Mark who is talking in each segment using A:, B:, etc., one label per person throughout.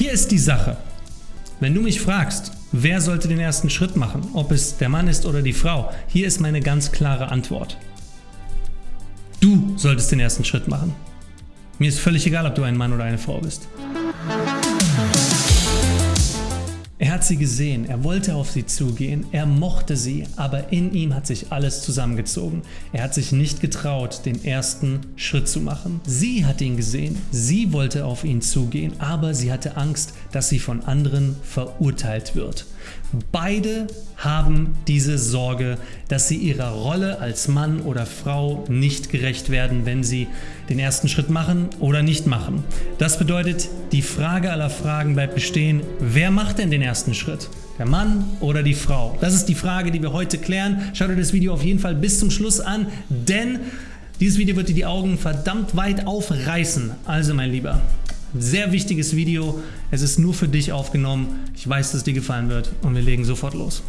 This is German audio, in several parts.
A: Hier ist die Sache. Wenn du mich fragst, wer sollte den ersten Schritt machen, ob es der Mann ist oder die Frau, hier ist meine ganz klare Antwort. Du solltest den ersten Schritt machen. Mir ist völlig egal, ob du ein Mann oder eine Frau bist. Er hat sie gesehen, er wollte auf sie zugehen, er mochte sie, aber in ihm hat sich alles zusammengezogen. Er hat sich nicht getraut, den ersten Schritt zu machen. Sie hat ihn gesehen, sie wollte auf ihn zugehen, aber sie hatte Angst, dass sie von anderen verurteilt wird. Beide haben diese Sorge, dass sie ihrer Rolle als Mann oder Frau nicht gerecht werden, wenn sie den ersten Schritt machen oder nicht machen. Das bedeutet, die Frage aller Fragen bleibt bestehen, wer macht denn den ersten Schritt? Der Mann oder die Frau? Das ist die Frage, die wir heute klären. Schaut dir das Video auf jeden Fall bis zum Schluss an, denn dieses Video wird dir die Augen verdammt weit aufreißen. Also mein Lieber, sehr wichtiges Video. Es ist nur für dich aufgenommen. Ich weiß, dass es dir gefallen wird und wir legen sofort los.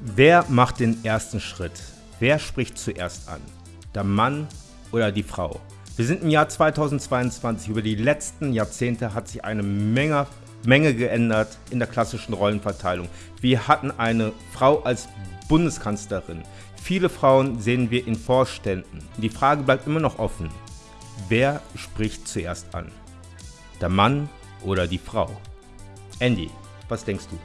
B: Wer macht den ersten Schritt? Wer spricht zuerst an? Der Mann oder die Frau? Wir sind im Jahr 2022. Über die letzten Jahrzehnte hat sich eine Menge, Menge geändert in der klassischen Rollenverteilung. Wir hatten eine Frau als Bundeskanzlerin. Viele Frauen sehen wir in Vorständen. Die Frage bleibt immer noch offen. Wer spricht zuerst an? Der Mann oder die Frau? Andy, was denkst du?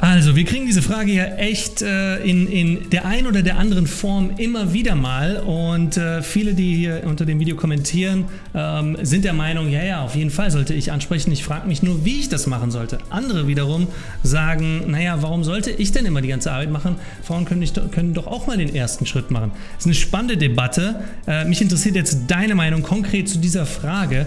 A: Also, wir kriegen diese Frage ja echt äh, in, in der einen oder der anderen Form immer wieder mal und äh, viele, die hier unter dem Video kommentieren, ähm, sind der Meinung, ja, ja, auf jeden Fall sollte ich ansprechen. Ich frage mich nur, wie ich das machen sollte. Andere wiederum sagen, naja, warum sollte ich denn immer die ganze Arbeit machen? Frauen können, nicht, können doch auch mal den ersten Schritt machen. Das ist eine spannende Debatte. Äh, mich interessiert jetzt deine Meinung konkret zu dieser Frage.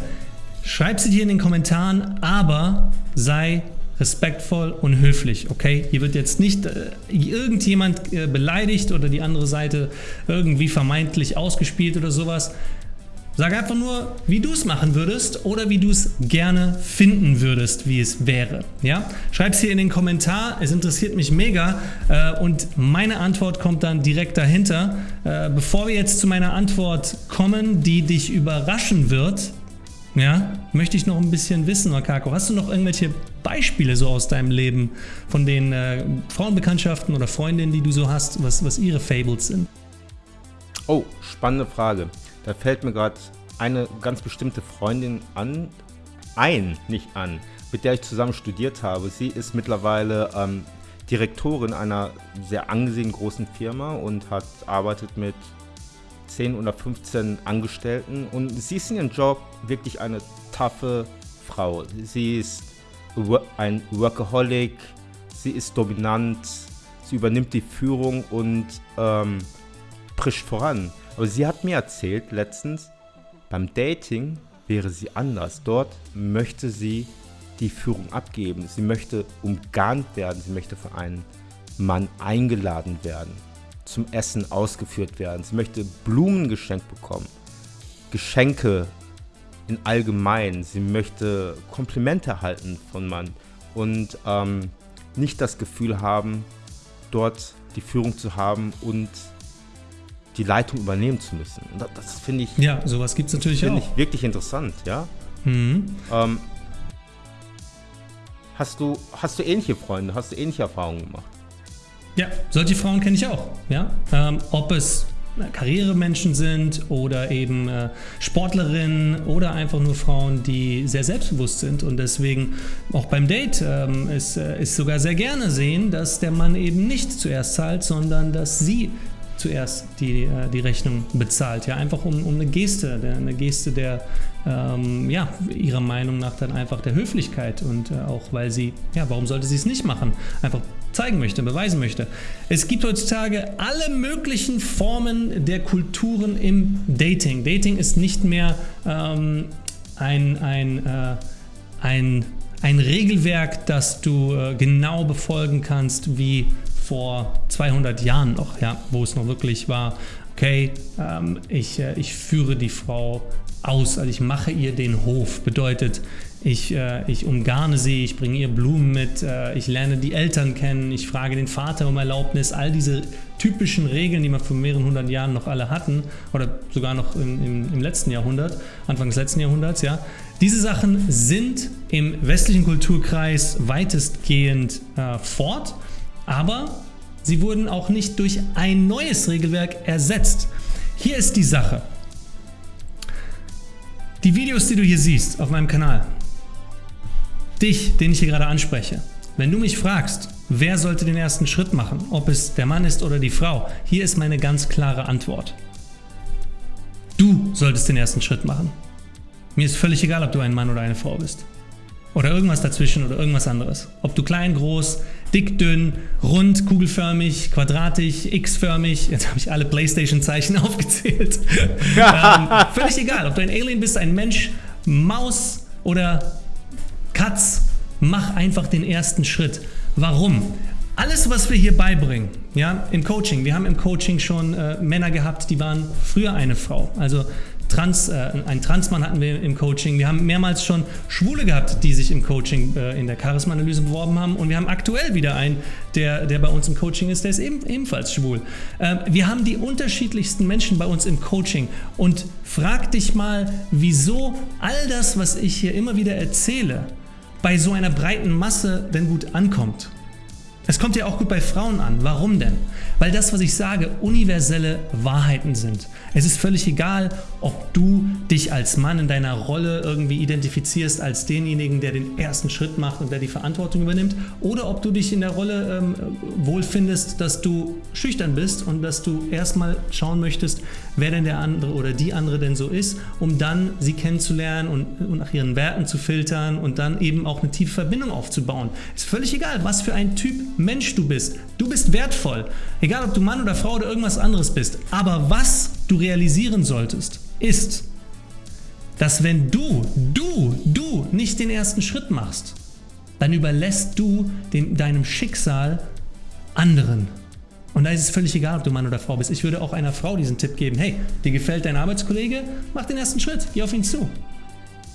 A: Schreib sie dir in den Kommentaren, aber sei respektvoll und höflich, okay? Hier wird jetzt nicht äh, irgendjemand äh, beleidigt oder die andere Seite irgendwie vermeintlich ausgespielt oder sowas. Sag einfach nur, wie du es machen würdest oder wie du es gerne finden würdest, wie es wäre. Ja? Schreib es hier in den Kommentar, es interessiert mich mega äh, und meine Antwort kommt dann direkt dahinter. Äh, bevor wir jetzt zu meiner Antwort kommen, die dich überraschen wird, ja, möchte ich noch ein bisschen wissen, Makako. Hast du noch irgendwelche Beispiele so aus deinem Leben von den äh, Frauenbekanntschaften oder Freundinnen, die du so hast, was, was ihre Fables sind?
B: Oh, spannende Frage. Da fällt mir gerade eine ganz bestimmte Freundin an, ein, nicht an, mit der ich zusammen studiert habe. Sie ist mittlerweile ähm, Direktorin einer sehr angesehenen großen Firma und hat arbeitet mit 10 oder 15 Angestellten und sie ist in ihrem Job wirklich eine taffe Frau. Sie ist ein Workaholic, sie ist dominant, sie übernimmt die Führung und ähm, prischt voran. Aber sie hat mir erzählt letztens, beim Dating wäre sie anders. Dort möchte sie die Führung abgeben. Sie möchte umgarnt werden, sie möchte von einem Mann eingeladen werden zum Essen ausgeführt werden. Sie möchte Blumen geschenkt bekommen, Geschenke in allgemein. Sie möchte Komplimente erhalten von Mann und ähm, nicht das Gefühl haben, dort die Führung zu haben und die Leitung übernehmen zu müssen. Und das, das finde ich.
A: Ja, sowas gibt es natürlich auch.
B: ich wirklich interessant, ja. Mhm. Ähm, hast du hast du ähnliche Freunde? Hast du ähnliche Erfahrungen gemacht?
A: Ja, solche Frauen kenne ich auch. Ja? Ähm, ob es Karrieremenschen sind oder eben äh, Sportlerinnen oder einfach nur Frauen, die sehr selbstbewusst sind und deswegen auch beim Date ähm, es, äh, ist sogar sehr gerne sehen, dass der Mann eben nicht zuerst zahlt, sondern dass sie zuerst die, äh, die Rechnung bezahlt. Ja, einfach um, um eine Geste, eine Geste der, ähm, ja, ihrer Meinung nach dann einfach der Höflichkeit und äh, auch weil sie, ja, warum sollte sie es nicht machen? Einfach zeigen möchte, beweisen möchte. Es gibt heutzutage alle möglichen Formen der Kulturen im Dating. Dating ist nicht mehr ähm, ein, ein, äh, ein, ein Regelwerk, das du äh, genau befolgen kannst wie vor 200 Jahren noch, ja, wo es noch wirklich war, okay, ähm, ich, äh, ich führe die Frau aus, also ich mache ihr den Hof. Bedeutet, ich, äh, ich umgarne sie, ich bringe ihr Blumen mit, äh, ich lerne die Eltern kennen, ich frage den Vater um Erlaubnis, all diese typischen Regeln, die wir vor mehreren hundert Jahren noch alle hatten oder sogar noch im, im, im letzten Jahrhundert, Anfang des letzten Jahrhunderts, ja, diese Sachen sind im westlichen Kulturkreis weitestgehend äh, fort, aber sie wurden auch nicht durch ein neues Regelwerk ersetzt. Hier ist die Sache. Die Videos, die du hier siehst auf meinem Kanal, dich, den ich hier gerade anspreche, wenn du mich fragst, wer sollte den ersten Schritt machen, ob es der Mann ist oder die Frau, hier ist meine ganz klare Antwort. Du solltest den ersten Schritt machen. Mir ist völlig egal, ob du ein Mann oder eine Frau bist. Oder irgendwas dazwischen oder irgendwas anderes. Ob du klein, groß, dick, dünn, rund, kugelförmig, quadratisch, x-förmig, jetzt habe ich alle Playstation-Zeichen aufgezählt. ähm, völlig egal, ob du ein Alien bist, ein Mensch, Maus oder Katz, mach einfach den ersten Schritt. Warum? Alles, was wir hier beibringen, ja, im Coaching, wir haben im Coaching schon äh, Männer gehabt, die waren früher eine Frau. Also Trans, äh, einen Transmann hatten wir im Coaching. Wir haben mehrmals schon Schwule gehabt, die sich im Coaching äh, in der Charisma-Analyse beworben haben. Und wir haben aktuell wieder einen, der, der bei uns im Coaching ist, der ist eben, ebenfalls schwul. Äh, wir haben die unterschiedlichsten Menschen bei uns im Coaching. Und frag dich mal, wieso all das, was ich hier immer wieder erzähle, bei so einer breiten Masse denn gut ankommt. Es kommt ja auch gut bei Frauen an. Warum denn? Weil das, was ich sage, universelle Wahrheiten sind. Es ist völlig egal, ob du dich als Mann in deiner Rolle irgendwie identifizierst als denjenigen, der den ersten Schritt macht und der die Verantwortung übernimmt, oder ob du dich in der Rolle ähm, wohlfindest, dass du schüchtern bist und dass du erstmal schauen möchtest, wer denn der andere oder die andere denn so ist, um dann sie kennenzulernen und, und nach ihren Werten zu filtern und dann eben auch eine tiefe Verbindung aufzubauen. Ist völlig egal, was für ein Typ Mensch du bist. Du bist wertvoll. Egal, ob du Mann oder Frau oder irgendwas anderes bist. Aber was du realisieren solltest, ist, dass wenn du, du, du nicht den ersten Schritt machst, dann überlässt du dem, deinem Schicksal anderen. Und da ist es völlig egal, ob du Mann oder Frau bist. Ich würde auch einer Frau diesen Tipp geben, hey, dir gefällt dein Arbeitskollege, mach den ersten Schritt, geh auf ihn zu.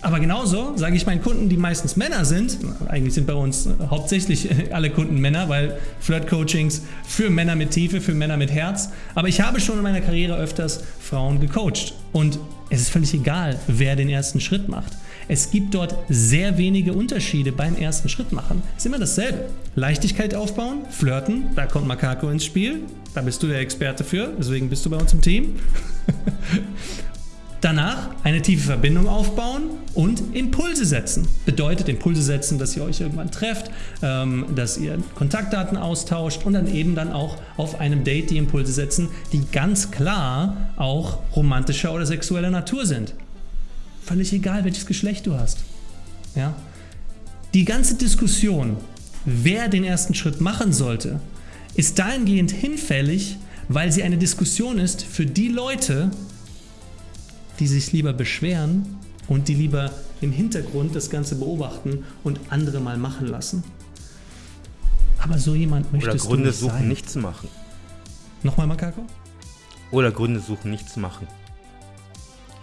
A: Aber genauso sage ich meinen Kunden, die meistens Männer sind, eigentlich sind bei uns hauptsächlich alle Kunden Männer, weil Flirt-Coachings für Männer mit Tiefe, für Männer mit Herz. Aber ich habe schon in meiner Karriere öfters Frauen gecoacht. Und es ist völlig egal, wer den ersten Schritt macht. Es gibt dort sehr wenige Unterschiede beim ersten Schritt machen. Es ist immer dasselbe. Leichtigkeit aufbauen, flirten, da kommt Makako ins Spiel. Da bist du der Experte für, deswegen bist du bei uns im Team. Danach eine tiefe Verbindung aufbauen und Impulse setzen. Bedeutet Impulse setzen, dass ihr euch irgendwann trefft, ähm, dass ihr Kontaktdaten austauscht und dann eben dann auch auf einem Date die Impulse setzen, die ganz klar auch romantischer oder sexueller Natur sind. Völlig egal, welches Geschlecht du hast. Ja? Die ganze Diskussion, wer den ersten Schritt machen sollte, ist dahingehend hinfällig, weil sie eine Diskussion ist für die Leute, die sich lieber beschweren und die lieber im Hintergrund das Ganze beobachten und andere mal machen lassen. Aber so jemand möchtest
B: Oder Gründe
A: du nicht
B: suchen,
A: sein.
B: nichts zu machen.
A: Nochmal, Makako?
B: Oder Gründe suchen, nichts zu machen.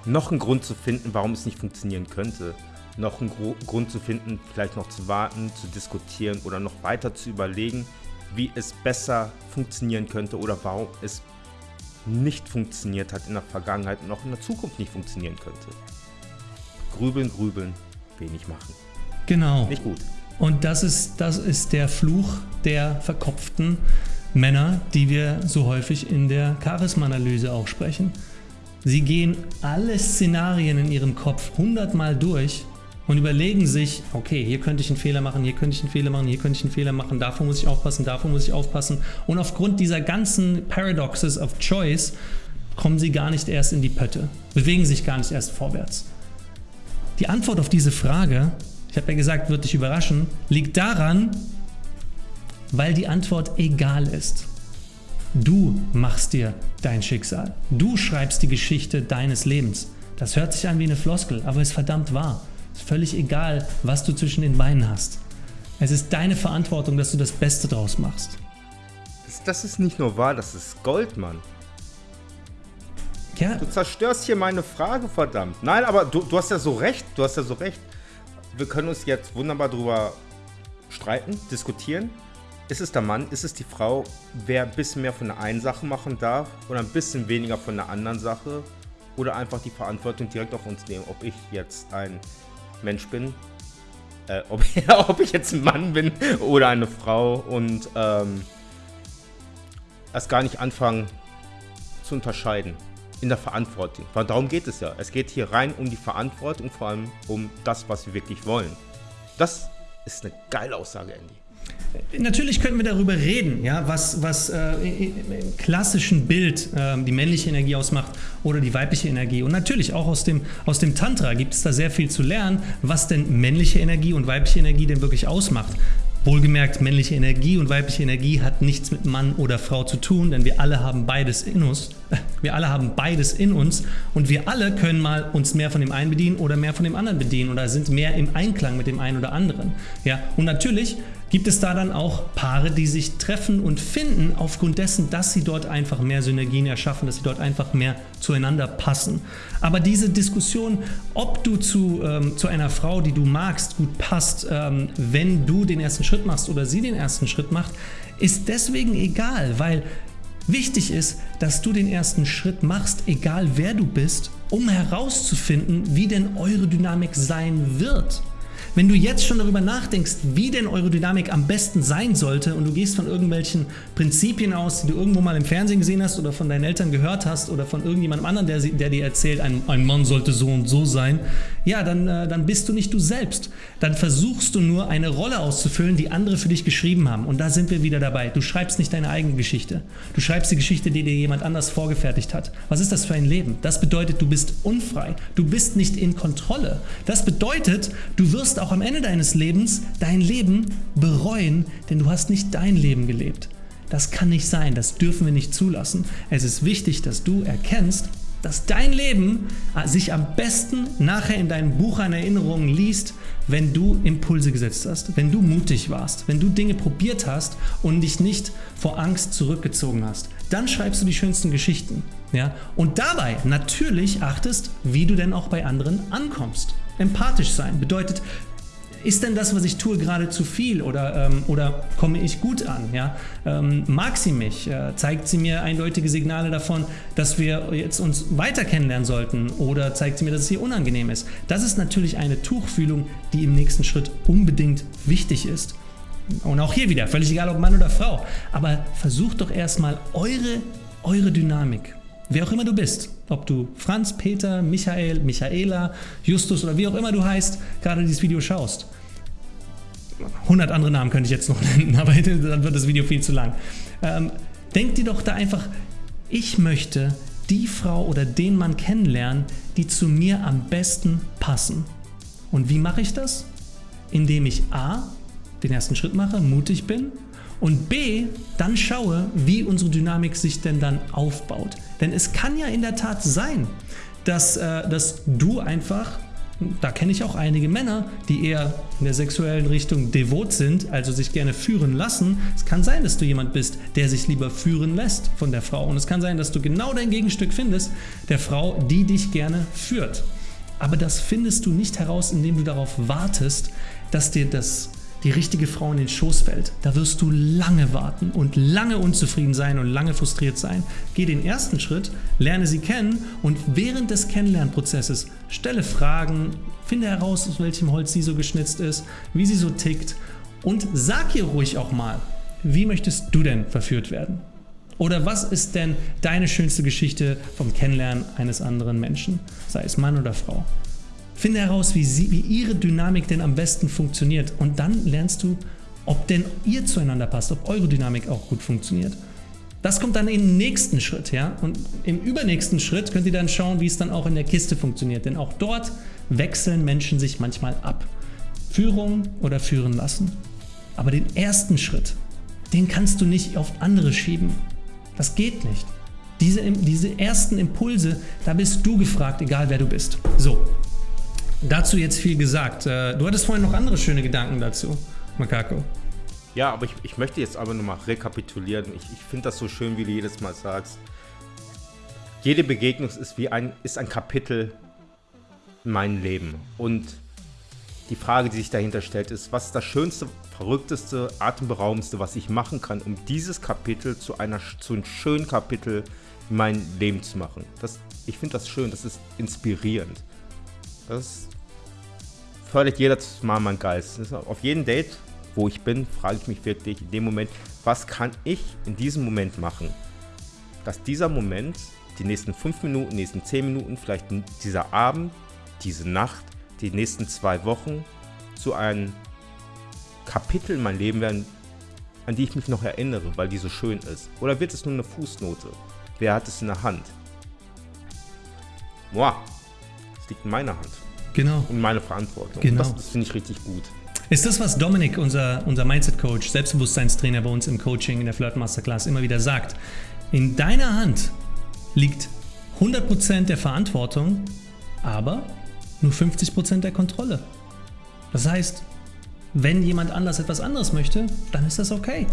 B: Noch einen Grund zu finden, warum es nicht funktionieren könnte. Noch einen Gro Grund zu finden, vielleicht noch zu warten, zu diskutieren oder noch weiter zu überlegen, wie es besser funktionieren könnte oder warum es nicht funktioniert hat in der Vergangenheit und auch in der Zukunft nicht funktionieren könnte. Grübeln, grübeln, wenig machen.
A: Genau.
B: Nicht gut.
A: Und das ist, das ist der Fluch der verkopften Männer, die wir so häufig in der Charisma-Analyse auch sprechen. Sie gehen alle Szenarien in ihrem Kopf hundertmal durch und überlegen sich, okay, hier könnte ich einen Fehler machen, hier könnte ich einen Fehler machen, hier könnte ich einen Fehler machen, davor muss ich aufpassen, davor muss ich aufpassen. Und aufgrund dieser ganzen Paradoxes of Choice kommen sie gar nicht erst in die Pötte, bewegen sich gar nicht erst vorwärts. Die Antwort auf diese Frage, ich habe ja gesagt, wird dich überraschen, liegt daran, weil die Antwort egal ist. Du machst dir dein Schicksal. Du schreibst die Geschichte deines Lebens. Das hört sich an wie eine Floskel, aber ist verdammt wahr. Ist völlig egal, was du zwischen den Beinen hast. Es ist deine Verantwortung, dass du das Beste draus machst.
B: Das, ist nicht nur wahr, das ist Gold, Mann.
A: Ja,
B: Du zerstörst hier meine Frage, verdammt. Nein, aber du, du hast ja so recht, du hast ja so recht. wir können uns jetzt wunderbar darüber streiten, diskutieren. Ist es der Mann, ist es die Frau, wer ein bisschen mehr von der einen Sache machen darf oder ein bisschen weniger von der anderen Sache oder einfach die Verantwortung direkt auf uns nehmen, ob ich jetzt ein Mensch bin, äh, ob, ob, ich jetzt ein Mann bin oder eine Frau und ähm, erst gar nicht anfangen zu unterscheiden in der Verantwortung. Weil darum geht es ja. Es geht hier rein um die Verantwortung, vor allem um das, was wir wirklich wollen. Das ist eine geile Aussage, Andy.
A: Natürlich könnten wir darüber reden, ja, was, was äh, im klassischen Bild äh, die männliche Energie ausmacht oder die weibliche Energie. Und natürlich auch aus dem, aus dem Tantra gibt es da sehr viel zu lernen, was denn männliche Energie und weibliche Energie denn wirklich ausmacht. Wohlgemerkt, männliche Energie und weibliche Energie hat nichts mit Mann oder Frau zu tun, denn wir alle haben beides in uns. Wir alle haben beides in uns und wir alle können mal uns mehr von dem einen bedienen oder mehr von dem anderen bedienen oder sind mehr im Einklang mit dem einen oder anderen. Ja, und natürlich gibt es da dann auch Paare, die sich treffen und finden aufgrund dessen, dass sie dort einfach mehr Synergien erschaffen, dass sie dort einfach mehr zueinander passen. Aber diese Diskussion, ob du zu, ähm, zu einer Frau, die du magst, gut passt, ähm, wenn du den ersten Schritt machst oder sie den ersten Schritt macht, ist deswegen egal, weil wichtig ist, dass du den ersten Schritt machst, egal wer du bist, um herauszufinden, wie denn eure Dynamik sein wird. Wenn du jetzt schon darüber nachdenkst, wie denn Eurodynamik am besten sein sollte und du gehst von irgendwelchen Prinzipien aus, die du irgendwo mal im Fernsehen gesehen hast oder von deinen Eltern gehört hast oder von irgendjemandem anderen, der, der dir erzählt, ein, ein, Mann sollte so und so sein, ja, dann, äh, dann bist du nicht du selbst. Dann versuchst du nur eine Rolle auszufüllen, die andere für dich geschrieben haben. Und da sind wir wieder dabei. Du schreibst nicht deine eigene Geschichte. Du schreibst die Geschichte, die dir jemand anders vorgefertigt hat. Was ist das für ein Leben? Das bedeutet, du bist unfrei. Du bist nicht in Kontrolle. Das bedeutet, du wirst auch am Ende deines Lebens dein Leben bereuen, denn du hast nicht dein Leben gelebt. Das kann nicht sein, das dürfen wir nicht zulassen. Es ist wichtig, dass du erkennst, dass dein Leben äh, sich am besten nachher in deinem Buch an Erinnerungen liest, wenn du Impulse gesetzt hast, wenn du mutig warst, wenn du Dinge probiert hast und dich nicht vor Angst zurückgezogen hast. Dann schreibst du die schönsten Geschichten. Ja? Und dabei natürlich achtest, wie du denn auch bei anderen ankommst. Empathisch sein bedeutet, ist denn das, was ich tue, gerade zu viel oder, ähm, oder komme ich gut an? Ja? Ähm, mag sie mich? Äh, zeigt sie mir eindeutige Signale davon, dass wir jetzt uns weiter kennenlernen sollten oder zeigt sie mir, dass es hier unangenehm ist? Das ist natürlich eine Tuchfühlung, die im nächsten Schritt unbedingt wichtig ist. Und auch hier wieder, völlig egal ob Mann oder Frau, aber versucht doch erstmal eure, eure Dynamik wer auch immer du bist, ob du Franz, Peter, Michael, Michaela, Justus oder wie auch immer du heißt, gerade dieses Video schaust. 100 andere Namen könnte ich jetzt noch nennen, aber dann wird das Video viel zu lang. Ähm, denk dir doch da einfach, ich möchte die Frau oder den Mann kennenlernen, die zu mir am besten passen. Und wie mache ich das? Indem ich A, den ersten Schritt mache, mutig bin und B, dann schaue, wie unsere Dynamik sich denn dann aufbaut. Denn es kann ja in der Tat sein, dass, äh, dass du einfach, da kenne ich auch einige Männer, die eher in der sexuellen Richtung devot sind, also sich gerne führen lassen. Es kann sein, dass du jemand bist, der sich lieber führen lässt von der Frau. Und es kann sein, dass du genau dein Gegenstück findest, der Frau, die dich gerne führt. Aber das findest du nicht heraus, indem du darauf wartest, dass dir das die richtige Frau in den Schoß fällt, da wirst du lange warten und lange unzufrieden sein und lange frustriert sein. Geh den ersten Schritt, lerne sie kennen und während des Kennenlernprozesses stelle Fragen, finde heraus, aus welchem Holz sie so geschnitzt ist, wie sie so tickt und sag ihr ruhig auch mal, wie möchtest du denn verführt werden? Oder was ist denn deine schönste Geschichte vom Kennenlernen eines anderen Menschen, sei es Mann oder Frau? Finde heraus, wie, sie, wie ihre Dynamik denn am besten funktioniert und dann lernst du, ob denn ihr zueinander passt, ob eure Dynamik auch gut funktioniert. Das kommt dann im nächsten Schritt, ja. Und im übernächsten Schritt könnt ihr dann schauen, wie es dann auch in der Kiste funktioniert. Denn auch dort wechseln Menschen sich manchmal ab. Führung oder führen lassen. Aber den ersten Schritt, den kannst du nicht auf andere schieben. Das geht nicht. Diese, diese ersten Impulse, da bist du gefragt, egal wer du bist. So, Dazu jetzt viel gesagt. Äh, du hattest vorhin noch andere schöne Gedanken dazu, Makako.
B: Ja, aber ich, ich möchte jetzt aber nochmal rekapitulieren. Ich, ich finde das so schön, wie du jedes Mal sagst. Jede Begegnung ist wie ein, ist ein Kapitel in meinem Leben. Und die Frage, die sich dahinter stellt, ist, was ist das Schönste, Verrückteste, Atemberaubendste, was ich machen kann, um dieses Kapitel zu, einer, zu einem schönen Kapitel in meinem Leben zu machen. Das, ich finde das schön, das ist inspirierend. Das fördert jedes Mal mein Geist. auf jedem Date, wo ich bin, frage ich mich wirklich in dem Moment, was kann ich in diesem Moment machen, dass dieser Moment, die nächsten fünf Minuten, die nächsten zehn Minuten, vielleicht dieser Abend, diese Nacht, die nächsten zwei Wochen zu einem Kapitel in meinem Leben werden, an die ich mich noch erinnere, weil die so schön ist? Oder wird es nur eine Fußnote? Wer hat es in der Hand? Boah, es liegt in meiner Hand.
A: Genau.
B: Und meine Verantwortung.
A: Genau.
B: Das, das finde ich richtig gut.
A: Ist das, was Dominik, unser, unser Mindset-Coach, Selbstbewusstseinstrainer bei uns im Coaching in der Flirt Masterclass immer wieder sagt? In deiner Hand liegt 100% der Verantwortung, aber nur 50% der Kontrolle. Das heißt, wenn jemand anders etwas anderes möchte, dann ist das okay.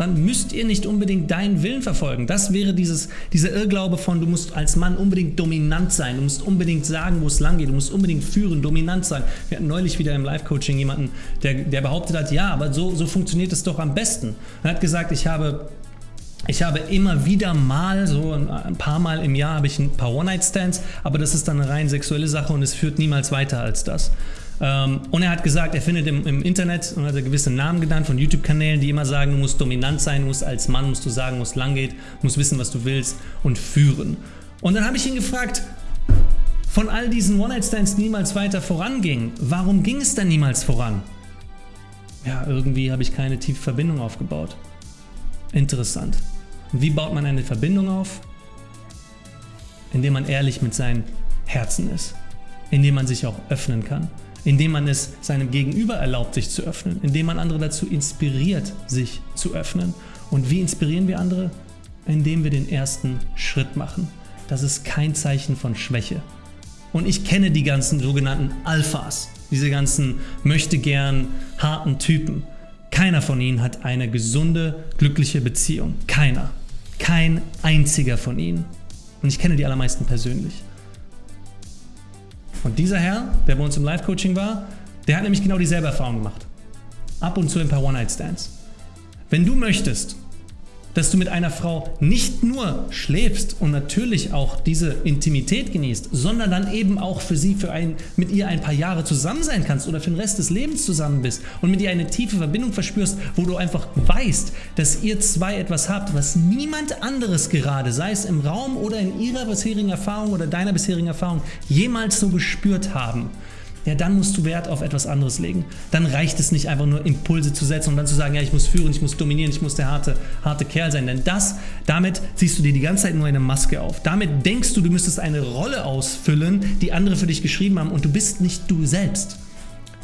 A: Dann müsst ihr nicht unbedingt deinen Willen verfolgen. Das wäre dieses, dieser Irrglaube von, du musst als Mann unbedingt dominant sein, du musst unbedingt sagen, wo es lang geht, du musst unbedingt führen, dominant sein. Wir hatten neulich wieder im Live-Coaching jemanden, der, der behauptet hat, ja, aber so, so funktioniert es doch am besten. Er hat gesagt, ich habe ich habe immer wieder mal, so ein paar Mal im Jahr, habe ich ein paar One-Night-Stands, aber das ist dann eine rein sexuelle Sache und es führt niemals weiter als das. Ähm, und er hat gesagt, er findet im, im Internet und hat gewisse Namen genannt von YouTube-Kanälen, die immer sagen, du musst dominant sein, musst als Mann, musst du sagen, wo es lang geht, musst wissen, was du willst und führen. Und dann habe ich ihn gefragt, von all diesen One-Night-Stands niemals weiter voranging, warum ging es dann niemals voran? Ja, irgendwie habe ich keine tiefe Verbindung aufgebaut. Interessant. Und wie baut man eine Verbindung auf? Indem man ehrlich mit seinem Herzen ist. Indem man sich auch öffnen kann. Indem man es seinem Gegenüber erlaubt, sich zu öffnen. Indem man andere dazu inspiriert, sich zu öffnen. Und wie inspirieren wir andere? Indem wir den ersten Schritt machen. Das ist kein Zeichen von Schwäche. Und ich kenne die ganzen sogenannten Alphas, diese ganzen möchte gern harten Typen. Keiner von ihnen hat eine gesunde, glückliche Beziehung. Keiner. Kein einziger von ihnen. Und ich kenne die allermeisten persönlich. Und dieser Herr, der bei uns im Live-Coaching war, der hat nämlich genau dieselbe Erfahrung gemacht. Ab und zu ein paar One-Night-Stands. Wenn du möchtest, dass du mit einer Frau nicht nur schläfst und natürlich auch diese Intimität genießt, sondern dann eben auch für sie, für ein, mit ihr ein paar Jahre zusammen sein kannst oder für den Rest des Lebens zusammen bist und mit ihr eine tiefe Verbindung verspürst, wo du einfach weißt, dass ihr zwei etwas habt, was niemand anderes gerade, sei es im Raum oder in ihrer bisherigen Erfahrung oder deiner bisherigen Erfahrung, jemals so gespürt haben ja, dann musst du Wert auf etwas anderes legen. Dann reicht es nicht einfach nur Impulse zu setzen und dann zu sagen, ja, ich muss führen, ich muss dominieren, ich muss der harte, harte Kerl sein. Denn das, damit ziehst du dir die ganze Zeit nur eine Maske auf. Damit denkst du, du müsstest eine Rolle ausfüllen, die andere für dich geschrieben haben und du bist nicht du selbst.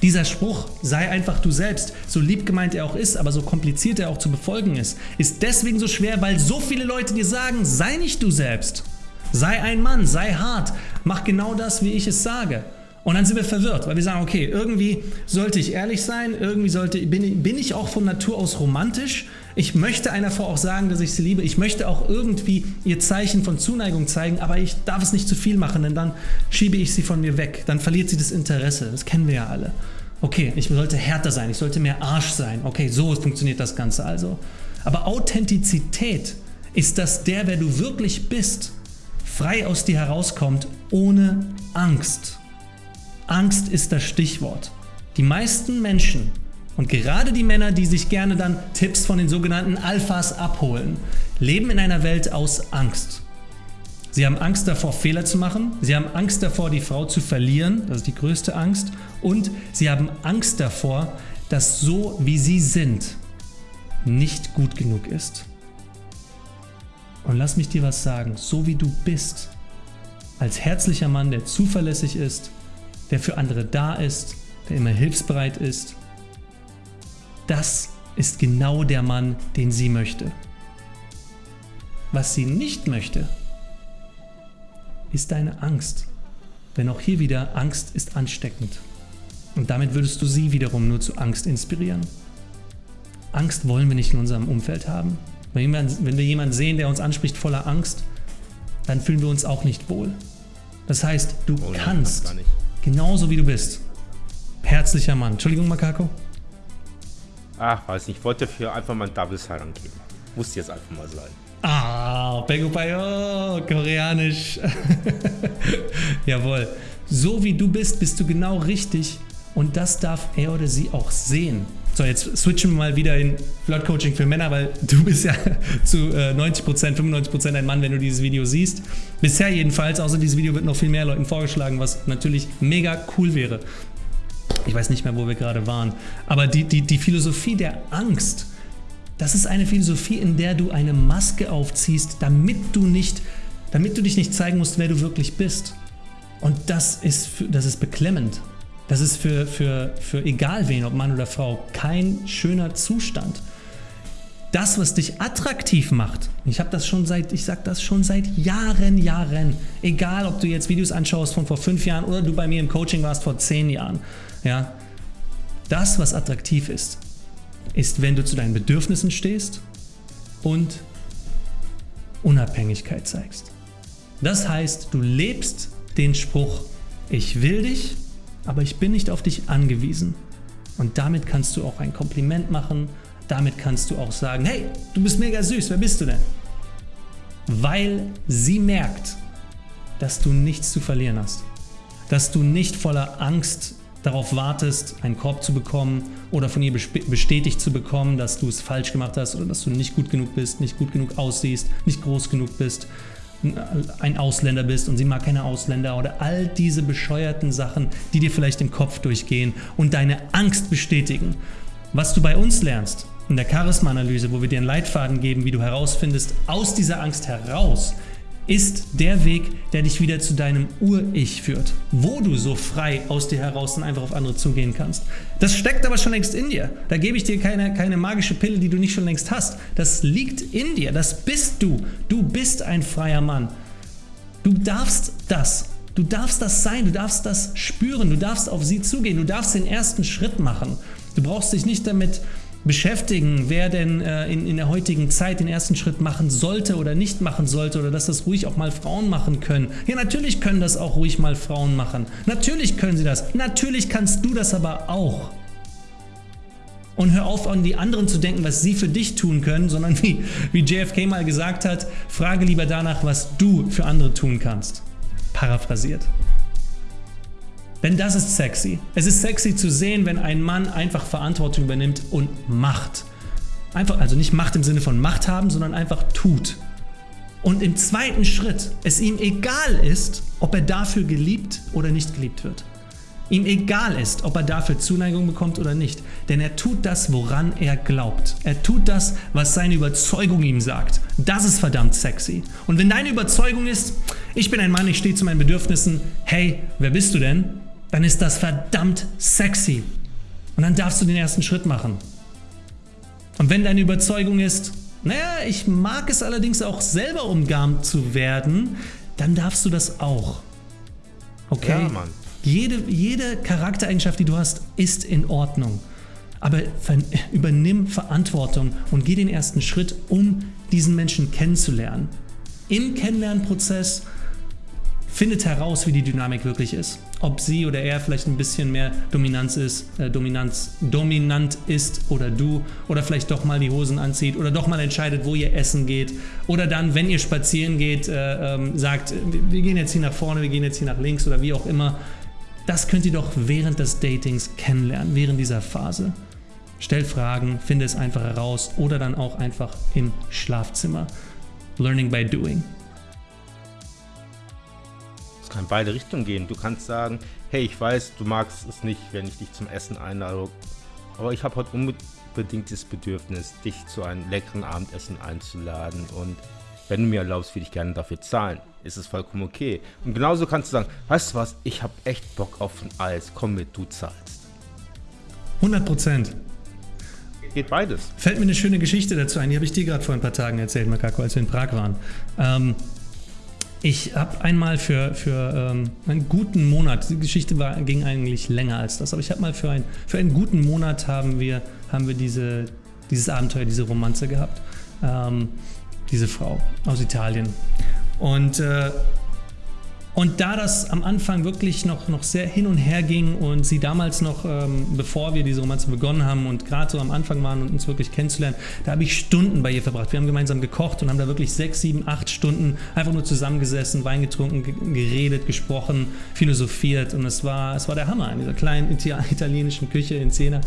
A: Dieser Spruch, sei einfach du selbst, so lieb gemeint er auch ist, aber so kompliziert er auch zu befolgen ist, ist deswegen so schwer, weil so viele Leute dir sagen, sei nicht du selbst. Sei ein Mann, sei hart, mach genau das, wie ich es sage. Und dann sind wir verwirrt, weil wir sagen, okay, irgendwie sollte ich ehrlich sein, irgendwie sollte, bin, bin ich auch von Natur aus romantisch. Ich möchte einer Frau auch sagen, dass ich sie liebe. Ich möchte auch irgendwie ihr Zeichen von Zuneigung zeigen, aber ich darf es nicht zu viel machen, denn dann schiebe ich sie von mir weg. Dann verliert sie das Interesse. Das kennen wir ja alle. Okay, ich sollte härter sein, ich sollte mehr Arsch sein. Okay, so funktioniert das Ganze also. Aber Authentizität ist, dass der, wer du wirklich bist, frei aus dir herauskommt, ohne Angst. Angst ist das Stichwort. Die meisten Menschen und gerade die Männer, die sich gerne dann Tipps von den sogenannten Alphas abholen, leben in einer Welt aus Angst. Sie haben Angst davor, Fehler zu machen. Sie haben Angst davor, die Frau zu verlieren. Das ist die größte Angst. Und sie haben Angst davor, dass so wie sie sind, nicht gut genug ist. Und lass mich dir was sagen. So wie du bist, als herzlicher Mann, der zuverlässig ist, der für andere da ist, der immer hilfsbereit ist. Das ist genau der Mann, den sie möchte. Was sie nicht möchte, ist deine Angst. Denn auch hier wieder, Angst ist ansteckend. Und damit würdest du sie wiederum nur zu Angst inspirieren. Angst wollen wir nicht in unserem Umfeld haben. Wenn wir jemanden sehen, der uns anspricht voller Angst, dann fühlen wir uns auch nicht wohl. Das heißt, du oh, kannst genauso wie du bist. herzlicher Mann. Entschuldigung, Makako?
B: Ach, weiß nicht. Ich wollte dafür einfach mal ein Double Sign angeben. Muss jetzt einfach mal sein.
A: Ah, Pego Payo, koreanisch. Jawohl. So wie du bist, bist du genau richtig und das darf er oder sie auch sehen. So, jetzt switchen wir mal wieder in Flirt-Coaching für Männer, weil du bist ja zu 90%, 95% ein Mann, wenn du dieses Video siehst. Bisher jedenfalls, außer dieses Video wird noch viel mehr Leuten vorgeschlagen, was natürlich mega cool wäre. Ich weiß nicht mehr, wo wir gerade waren. Aber die, die, die Philosophie der Angst, das ist eine Philosophie, in der du eine Maske aufziehst, damit du, nicht, damit du dich nicht zeigen musst, wer du wirklich bist. Und das ist, das ist beklemmend. Das ist für, für, für egal wen, ob Mann oder Frau, kein schöner Zustand. Das, was dich attraktiv macht, ich habe das schon seit, ich sage das schon seit Jahren, Jahren, egal ob du jetzt Videos anschaust von vor fünf Jahren oder du bei mir im Coaching warst vor zehn Jahren, ja, das, was attraktiv ist, ist, wenn du zu deinen Bedürfnissen stehst und Unabhängigkeit zeigst. Das heißt, du lebst den Spruch, ich will dich, aber ich bin nicht auf dich angewiesen. Und damit kannst du auch ein Kompliment machen, damit kannst du auch sagen, hey, du bist mega süß, wer bist du denn? Weil sie merkt, dass du nichts zu verlieren hast. Dass du nicht voller Angst darauf wartest, einen Korb zu bekommen oder von ihr bestätigt zu bekommen, dass du es falsch gemacht hast oder dass du nicht gut genug bist, nicht gut genug aussiehst, nicht groß genug bist, ein Ausländer bist und sie mag keine Ausländer oder all diese bescheuerten Sachen, die dir vielleicht im Kopf durchgehen und deine Angst bestätigen. Was du bei uns lernst, in der Charisma-Analyse, wo wir dir einen Leitfaden geben, wie du herausfindest, aus dieser Angst heraus, ist der Weg, der dich wieder zu deinem Ur-Ich führt, wo du so frei aus dir heraus und einfach auf andere zugehen kannst. Das steckt aber schon längst in dir. Da gebe ich dir keine, keine magische Pille, die du nicht schon längst hast. Das liegt in dir, das bist du. Du bist ein freier Mann. Du darfst das. Du darfst das sein, du darfst das spüren, du darfst auf sie zugehen, du darfst den ersten Schritt machen. Du brauchst dich nicht damit beschäftigen, wer denn äh, in, in der heutigen Zeit den ersten Schritt machen sollte oder nicht machen sollte oder dass das ruhig auch mal Frauen machen können. Ja, natürlich können das auch ruhig mal Frauen machen. Natürlich können sie das. Natürlich kannst du das aber auch. Und hör auf, an die anderen zu denken, was sie für dich tun können, sondern wie, wie JFK mal gesagt hat, frage lieber danach, was du für andere tun kannst. Paraphrasiert. Denn das ist sexy. Es ist sexy zu sehen, wenn ein Mann einfach Verantwortung übernimmt und macht. Einfach, also nicht Macht im Sinne von Macht haben, sondern einfach tut. Und im zweiten Schritt es ihm egal ist, ob er dafür geliebt oder nicht geliebt wird. Ihm egal ist, ob er dafür Zuneigung bekommt oder nicht. Denn er tut das, woran er glaubt. Er tut das, was seine Überzeugung ihm sagt. Das ist verdammt sexy. Und wenn deine Überzeugung ist, ich bin ein Mann, ich stehe zu meinen Bedürfnissen, hey, wer bist du denn? Dann ist das verdammt sexy. Und dann darfst du den ersten Schritt machen. Und wenn deine Überzeugung ist, naja, ich mag es allerdings auch selber umgarnt zu werden, dann darfst du das auch. Okay? Ja, Mann. Jede, jede Charaktereigenschaft, die du hast, ist in Ordnung. Aber übernimm Verantwortung und geh den ersten Schritt, um diesen Menschen kennenzulernen. Im Kennenlernprozess findet heraus, wie die Dynamik wirklich ist. Ob sie oder er vielleicht ein bisschen mehr Dominanz ist, äh, Dominanz, dominant ist oder du oder vielleicht doch mal die Hosen anzieht oder doch mal entscheidet, wo ihr essen geht oder dann, wenn ihr spazieren geht, äh, ähm, sagt, wir gehen jetzt hier nach vorne, wir gehen jetzt hier nach links oder wie auch immer. Das könnt ihr doch während des Datings kennenlernen, während dieser Phase. Stellt Fragen, finde es einfach heraus oder dann auch einfach im Schlafzimmer. Learning by doing
B: kann in beide Richtungen gehen. Du kannst sagen, hey, ich weiß, du magst es nicht, wenn ich dich zum Essen einlade, aber ich habe heute unbedingt das Bedürfnis, dich zu einem leckeren Abendessen einzuladen und wenn du mir erlaubst, würde ich gerne dafür zahlen. Ist es vollkommen okay. Und genauso kannst du sagen, weißt du was, ich habe echt Bock auf ein Eis, komm mit, du zahlst.
A: 100 Prozent.
B: Geht beides.
A: Fällt mir eine schöne Geschichte dazu ein, die habe ich dir gerade vor ein paar Tagen erzählt, Makako, als wir in Prag waren. Ähm, ich habe einmal für, für ähm, einen guten Monat, die Geschichte war, ging eigentlich länger als das, aber ich habe mal für, ein, für einen guten Monat haben wir, haben wir diese, dieses Abenteuer, diese Romanze gehabt. Ähm, diese Frau aus Italien. Und, äh, Und da das am Anfang wirklich noch, noch sehr hin und her ging und sie damals noch, ähm, bevor wir diese Romanze begonnen haben und gerade so am Anfang waren und uns wirklich kennenzulernen, da habe ich Stunden bei ihr verbracht. Wir haben gemeinsam gekocht und haben da wirklich sechs, sieben, acht Stunden einfach nur zusammengesessen, Wein getrunken, geredet, gesprochen, philosophiert und es war, es war der Hammer in dieser kleinen italienischen Küche in Siena.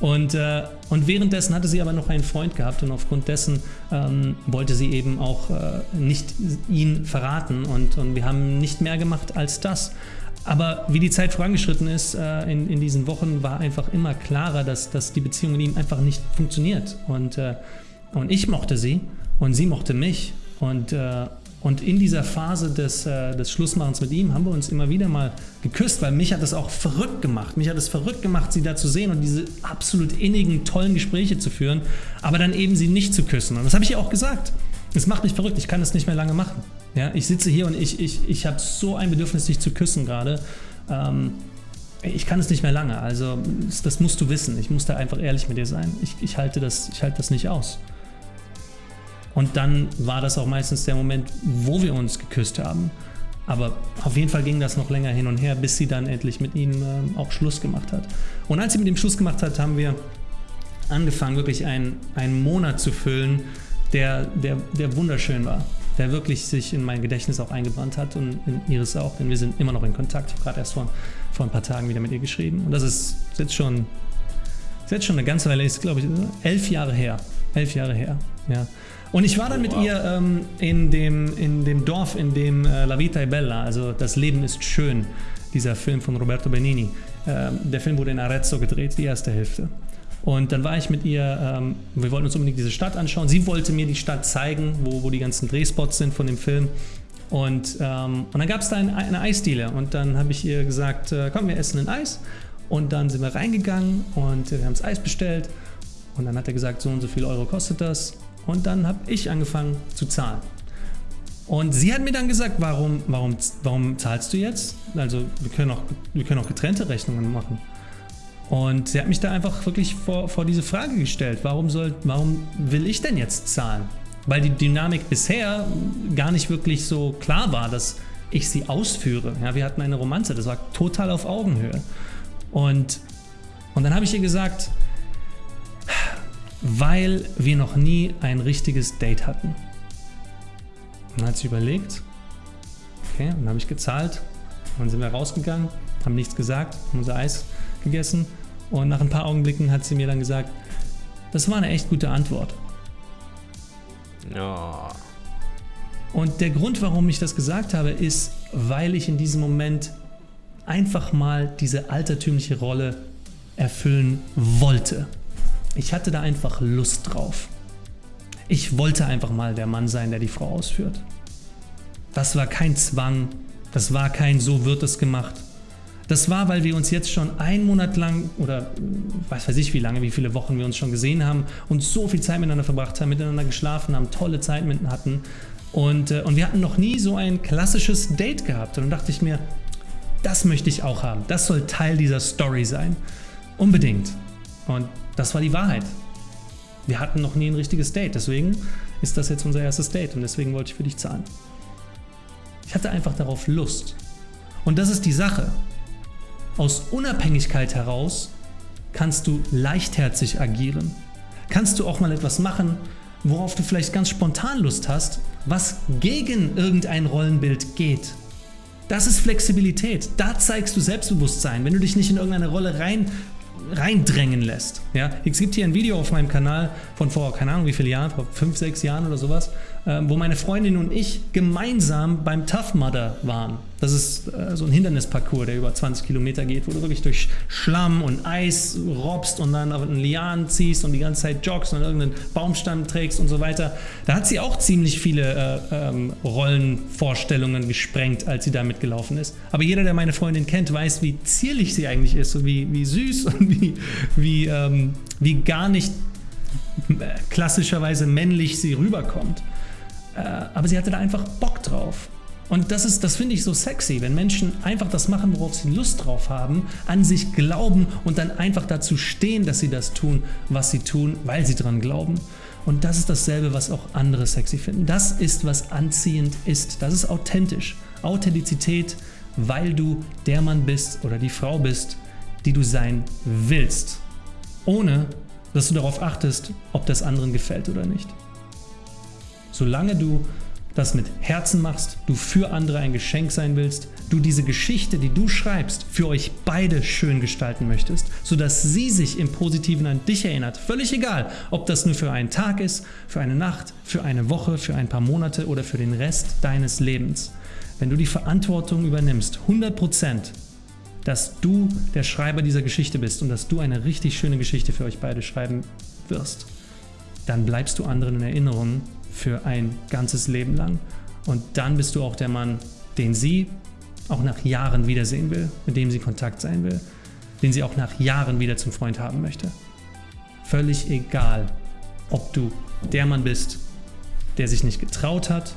A: Und, äh, und währenddessen hatte sie aber noch einen Freund gehabt und aufgrund dessen ähm, wollte sie eben auch äh, nicht ihn verraten und, und wir haben nicht mehr gemacht als das. Aber wie die Zeit vorangeschritten ist äh, in, in diesen Wochen, war einfach immer klarer, dass, dass die Beziehung mit ihm einfach nicht funktioniert. Und, äh, und ich mochte sie und sie mochte mich. Und, äh, und in dieser Phase des, äh, des Schlussmachens mit ihm haben wir uns immer wieder mal geküsst, weil mich hat das auch verrückt gemacht. Mich hat es verrückt gemacht, sie da zu sehen und diese absolut innigen, tollen Gespräche zu führen, aber dann eben sie nicht zu küssen. Und das habe ich ihr auch gesagt. Es macht mich verrückt, ich kann das nicht mehr lange machen. Ja, ich sitze hier und ich, ich, ich habe so ein Bedürfnis, dich zu küssen gerade. Ähm, ich kann es nicht mehr lange, also das musst du wissen. Ich muss da einfach ehrlich mit dir sein. Ich, ich, halte, das, ich halte das nicht aus. Und dann war das auch meistens der Moment, wo wir uns geküsst haben. Aber auf jeden Fall ging das noch länger hin und her, bis sie dann endlich mit ihm äh, auch Schluss gemacht hat. Und als sie mit ihm Schluss gemacht hat, haben wir angefangen, wirklich einen, einen Monat zu füllen, der, der, der wunderschön war. Der wirklich sich in mein Gedächtnis auch eingebrannt hat und in ihres auch, denn wir sind immer noch in Kontakt. Ich habe gerade erst vor, vor ein paar Tagen wieder mit ihr geschrieben. Und das ist jetzt schon, ist jetzt schon eine ganze Weile, ist glaube ich elf Jahre her. Elf Jahre her, ja. Und ich war dann mit ihr ähm, in, dem, in dem Dorf, in dem äh, La Vita è Bella, also Das Leben ist schön, dieser Film von Roberto Benini. Ähm, der Film wurde in Arezzo gedreht, die erste Hälfte. Und dann war ich mit ihr, ähm, wir wollten uns unbedingt diese Stadt anschauen. Sie wollte mir die Stadt zeigen, wo, wo die ganzen Drehspots sind von dem Film. Und, ähm, und dann gab es da eine, eine Eisdiele und dann habe ich ihr gesagt, äh, komm, wir essen ein Eis. Und dann sind wir reingegangen und wir haben das Eis bestellt. Und dann hat er gesagt, so und so viel Euro kostet das. Und dann habe ich angefangen zu zahlen. Und sie hat mir dann gesagt, warum, warum, warum zahlst du jetzt? Also wir können, auch, wir können auch getrennte Rechnungen machen. Und sie hat mich da einfach wirklich vor, vor diese Frage gestellt, warum, soll, warum will ich denn jetzt zahlen? Weil die Dynamik bisher gar nicht wirklich so klar war, dass ich sie ausführe. Ja, wir hatten eine Romanze, das war total auf Augenhöhe. Und, und dann habe ich ihr gesagt, weil wir noch nie ein richtiges Date hatten. Und dann hat sie überlegt, okay, dann habe ich gezahlt, dann sind wir rausgegangen, haben nichts gesagt, haben unser Eis gegessen und nach ein paar Augenblicken hat sie mir dann gesagt, das war eine echt gute Antwort.
B: Ja.
A: Und der Grund, warum ich das gesagt habe, ist, weil ich in diesem Moment einfach mal diese altertümliche Rolle erfüllen wollte. Ich hatte da einfach Lust drauf. Ich wollte einfach mal der Mann sein, der die Frau ausführt. Das war kein Zwang, das war kein so wird es gemacht. Das war, weil wir uns jetzt schon einen Monat lang oder weiß weiß ich wie lange, wie viele Wochen wir uns schon gesehen haben und so viel Zeit miteinander verbracht haben, miteinander geschlafen haben, tolle Zeit miteinander hatten. Und, äh, und wir hatten noch nie so ein klassisches Date gehabt. Und dann dachte ich mir, das möchte ich auch haben. Das soll Teil dieser Story sein. Unbedingt. Und das war die Wahrheit. Wir hatten noch nie ein richtiges Date, deswegen ist das jetzt unser erstes Date und deswegen wollte ich für dich zahlen. Ich hatte einfach darauf Lust. Und das ist die Sache. Aus Unabhängigkeit heraus kannst du leichtherzig agieren. Kannst du auch mal etwas machen, worauf du vielleicht ganz spontan Lust hast, was gegen irgendein Rollenbild geht. Das ist Flexibilität. Da zeigst du Selbstbewusstsein, wenn du dich nicht in irgendeine Rolle rein reindrängen lässt. Ja? Es gibt hier ein Video auf meinem Kanal von vor, keine Ahnung wie viele Jahren, vor 5, 6 Jahren oder sowas, wo meine Freundin und ich gemeinsam beim Tough Mudder waren. Das ist äh, so ein Hindernisparcours, der über 20 Kilometer geht, wo du wirklich durch Schlamm und Eis robst und dann auf einen Lian ziehst und die ganze Zeit joggst und irgendeinen Baumstamm trägst und so weiter. Da hat sie auch ziemlich viele äh, ähm, Rollenvorstellungen gesprengt, als sie da mitgelaufen ist. Aber jeder, der meine Freundin kennt, weiß, wie zierlich sie eigentlich ist und wie, wie süß und wie, wie, ähm, wie gar nicht äh, klassischerweise männlich sie rüberkommt. Äh, aber sie hatte da einfach Bock drauf. Und das, ist, das finde ich so sexy, wenn Menschen einfach das machen, worauf sie Lust drauf haben, an sich glauben und dann einfach dazu stehen, dass sie das tun, was sie tun, weil sie dran glauben. Und das ist dasselbe, was auch andere sexy finden. Das ist, was anziehend ist. Das ist authentisch. Authentizität, weil du der Mann bist oder die Frau bist, die du sein willst, ohne dass du darauf achtest, ob das anderen gefällt oder nicht. Solange du das mit Herzen machst, du für andere ein Geschenk sein willst, du diese Geschichte, die du schreibst, für euch beide schön gestalten möchtest, sodass sie sich im Positiven an dich erinnert. Völlig egal, ob das nur für einen Tag ist, für eine Nacht, für eine Woche, für ein paar Monate oder für den Rest deines Lebens. Wenn du die Verantwortung übernimmst, 100 Prozent, dass du der Schreiber dieser Geschichte bist und dass du eine richtig schöne Geschichte für euch beide schreiben wirst, dann bleibst du anderen in Erinnerung für ein ganzes Leben lang. Und dann bist du auch der Mann, den sie auch nach Jahren wiedersehen will, mit dem sie Kontakt sein will, den sie auch nach Jahren wieder zum Freund haben möchte. Völlig egal, ob du der Mann bist, der sich nicht getraut hat,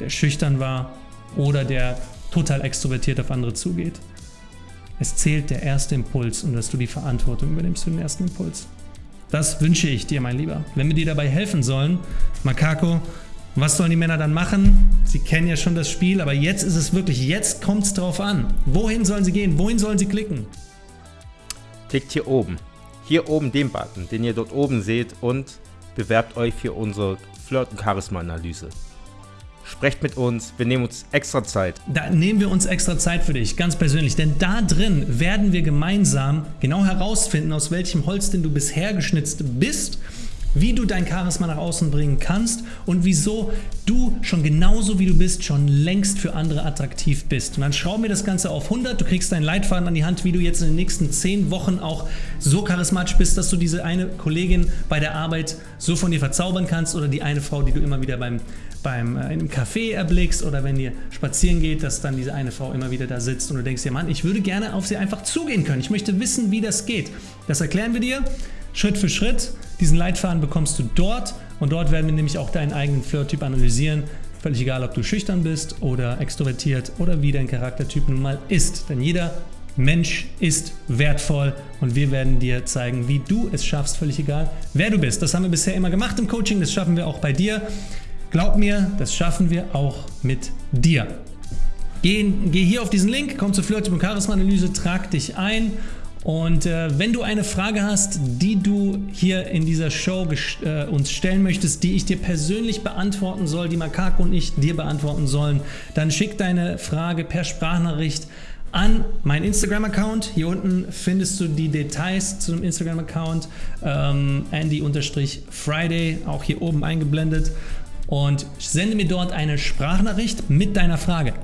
A: der schüchtern war oder der total extrovertiert auf andere zugeht. Es zählt der erste Impuls und dass du die Verantwortung übernimmst für den ersten Impuls. Das wünsche ich dir, mein Lieber. Wenn wir dir dabei helfen sollen, Makako, was sollen die Männer dann machen? Sie kennen ja schon das Spiel, aber jetzt ist es wirklich, jetzt kommt es drauf an. Wohin sollen sie gehen? Wohin sollen sie klicken?
B: Klickt hier oben. Hier oben den Button, den ihr dort oben seht und bewerbt euch für unsere Flirt- und Charisma-Analyse. Sprecht mit uns, wir nehmen uns extra Zeit.
A: Da nehmen wir uns extra Zeit für dich, ganz persönlich, denn da drin werden wir gemeinsam genau herausfinden, aus welchem Holz denn du bisher geschnitzt bist wie du dein Charisma nach außen bringen kannst und wieso du schon genauso wie du bist schon längst für andere attraktiv bist. Und dann schrauben wir das Ganze auf 100, du kriegst deinen Leitfaden an die Hand, wie du jetzt in den nächsten 10 Wochen auch so charismatisch bist, dass du diese eine Kollegin bei der Arbeit so von dir verzaubern kannst oder die eine Frau, die du immer wieder beim beim, äh, einem Café erblickst oder wenn ihr spazieren geht, dass dann diese eine Frau immer wieder da sitzt und du denkst dir, Mann, ich würde gerne auf sie einfach zugehen können. Ich möchte wissen, wie das geht. Das erklären wir dir Schritt für Schritt. Diesen Leitfaden bekommst du dort und dort werden wir nämlich auch deinen eigenen Flirttyp analysieren. Völlig egal, ob du schüchtern bist oder extrovertiert oder wie dein Charaktertyp nun mal ist. Denn jeder Mensch ist wertvoll und wir werden dir zeigen, wie du es schaffst, völlig egal, wer du bist. Das haben wir bisher immer gemacht im Coaching, das schaffen wir auch bei dir. Glaub mir, das schaffen wir auch mit dir. Geh, geh hier auf diesen Link, komm zur Flirttyp und Charisma-Analyse, trag dich ein und äh, wenn du eine Frage hast, die du hier in dieser Show äh, uns stellen möchtest, die ich dir persönlich beantworten soll, die Makako und ich dir beantworten sollen, dann schick deine Frage per Sprachnachricht an meinen Instagram-Account. Hier unten findest du die Details zu dem Instagram-Account ähm, Andy-Friday, auch hier oben eingeblendet und sende mir dort eine Sprachnachricht mit deiner Frage.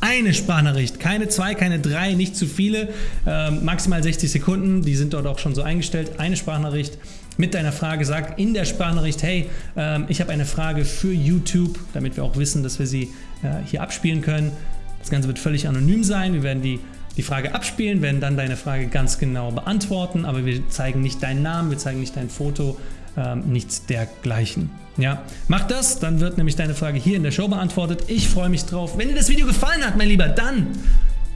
A: Eine Sprachnachricht, keine zwei, keine drei, nicht zu viele, ähm, maximal 60 Sekunden, die sind dort auch schon so eingestellt. Eine Sprachnachricht mit deiner Frage, sag in der Sprachnachricht, hey, ähm, ich habe eine Frage für YouTube, damit wir auch wissen, dass wir sie äh, hier abspielen können. Das Ganze wird völlig anonym sein, wir werden die die Frage abspielen, werden dann deine Frage ganz genau beantworten, aber wir zeigen nicht deinen Namen, wir zeigen nicht dein Foto, ähm, nichts dergleichen. Ja, mach das, dann wird nämlich deine Frage hier in der Show beantwortet. Ich freue mich drauf. Wenn dir das Video gefallen hat, mein Lieber, dann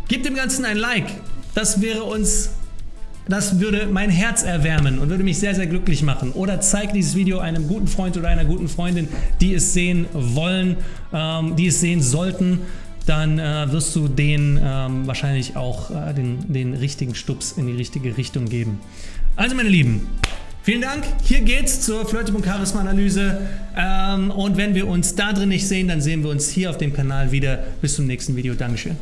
A: gib dem Ganzen ein Like. Das wäre uns, das würde mein Herz erwärmen und würde mich sehr, sehr glücklich machen. Oder zeig dieses Video einem guten Freund oder einer guten Freundin, die es sehen wollen, ähm, die es sehen sollten dann äh, wirst du denen ähm, wahrscheinlich auch äh, den, den richtigen Stups in die richtige Richtung geben. Also meine Lieben, Vielen Dank. Hier geht's zur Flirte und Charisma Analyse. Ähm, und wenn wir uns da drin nicht sehen, dann sehen wir uns hier auf dem Kanal wieder. Bis zum nächsten Video. Dankeschön.